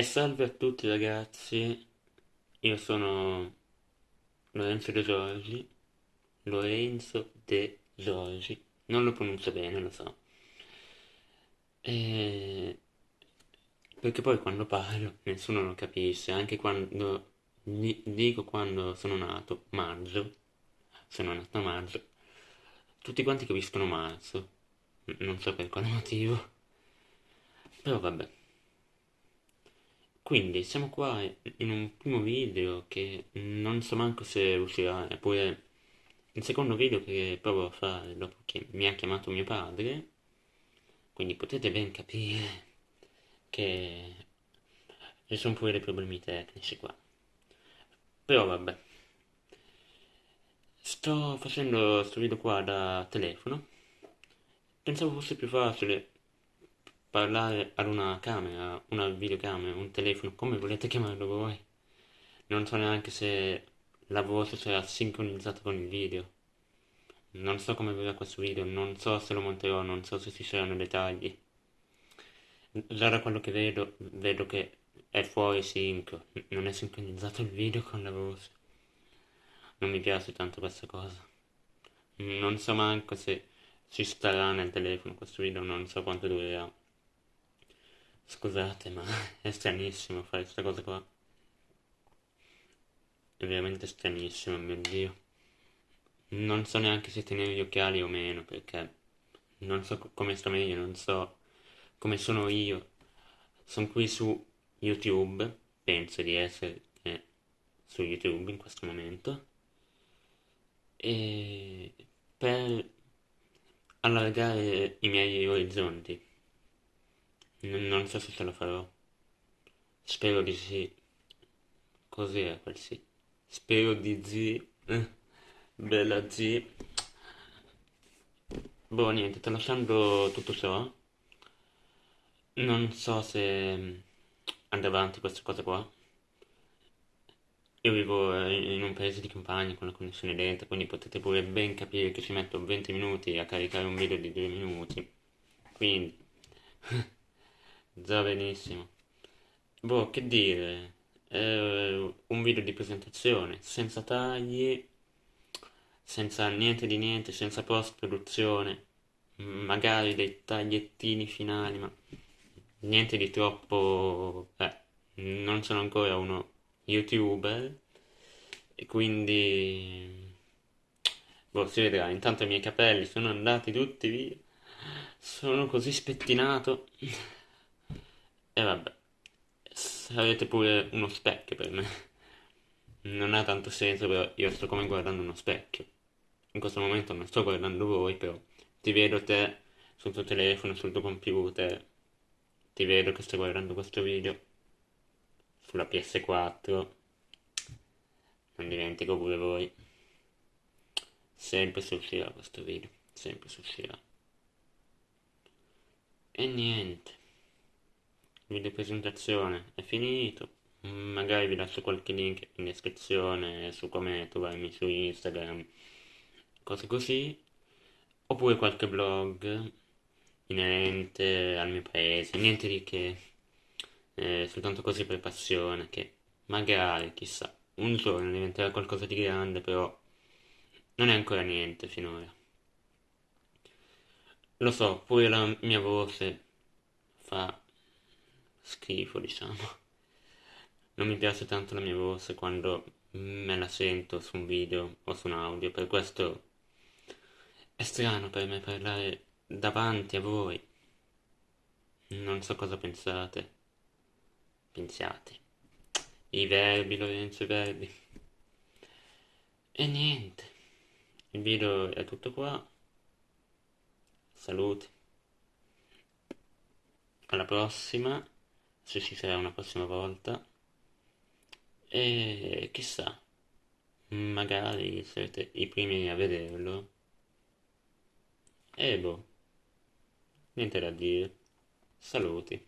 E salve a tutti ragazzi, io sono Lorenzo De Giorgi, Lorenzo De Giorgi, non lo pronuncio bene, lo so. E... Perché poi quando parlo nessuno lo capisce, anche quando di- dico quando sono nato, maggio, sono nato a maggio, tutti quanti capiscono marzo, non so per quale motivo, però vabbè. Quindi siamo qua in un primo video che non so manco se uscirà, eppure il secondo video che provo a fare dopo che mi ha chiamato mio padre, quindi potete ben capire che ci sono pure dei problemi tecnici qua. Però vabbè, sto facendo questo video qua da telefono, pensavo fosse più facile parlare ad una camera, una videocamera, un telefono, come volete chiamarlo voi. Non so neanche se la voce sarà sincronizzata con il video. Non so come verrà questo video, non so se lo monterò, non so se ci saranno dettagli. Già da quello che vedo, vedo che è fuori sync, non è sincronizzato il video con la voce. Non mi piace tanto questa cosa. Non so manco se ci starà nel telefono questo video, non so quanto durerà. Scusate, ma è stranissimo fare questa cosa qua. È veramente stranissimo, mio Dio. Non so neanche se tenere gli occhiali o meno, perché non so co- come sto meglio, non so come sono io. Sono qui su YouTube, penso di essere eh, su YouTube in questo momento, e per allargare i miei orizzonti. N- non so se ce la farò. Spero di sì. Cos'era quel sì? Spero di sì. Eh, Bella sì. Boh, niente, tralasciando tutto ciò, non so se andare avanti questa cosa qua. Io vivo eh, in un paese di campagna con la connessione lenta, quindi potete pure ben capire che ci metto 20 minuti a caricare un video di 2 minuti. Quindi, già benissimo. Boh, che dire, eh, un video di presentazione, senza tagli, senza niente di niente, senza post-produzione, magari dei tagliettini finali, ma niente di troppo... Eh, non sono ancora uno youtuber, e quindi... Boh, si vedrà, intanto i miei capelli sono andati tutti via, sono così spettinato, e vabbè. Sarete pure uno specchio per me. Non ha tanto senso, però io sto come guardando uno specchio. In questo momento non sto guardando voi, però ti vedo te sul tuo telefono, sul tuo computer. Ti vedo che stai guardando questo video sulla PS4. Non dimentico pure voi. Sempre si uscirà questo video, sempre si uscirà. E niente. Video presentazione è finito. Magari vi lascio qualche link in descrizione su come trovarmi su Instagram, cose così. Oppure qualche blog inerente al mio paese. Niente di che, eh, soltanto così per passione, che magari, chissà, un giorno diventerà qualcosa di grande, però non è ancora niente finora. Lo so, pure la mia voce fa schifo, diciamo. Non mi piace tanto la mia voce quando me la sento su un video o su un audio, per questo è strano per me parlare davanti a voi. Non so cosa pensate. Pensiate. I verbi, Lorenzo, i verbi. E niente. Il video è tutto qua. Saluti. Alla prossima, se ci sarà una prossima volta. E chissà, magari sarete i primi a vederlo. E boh, niente da dire. Saluti.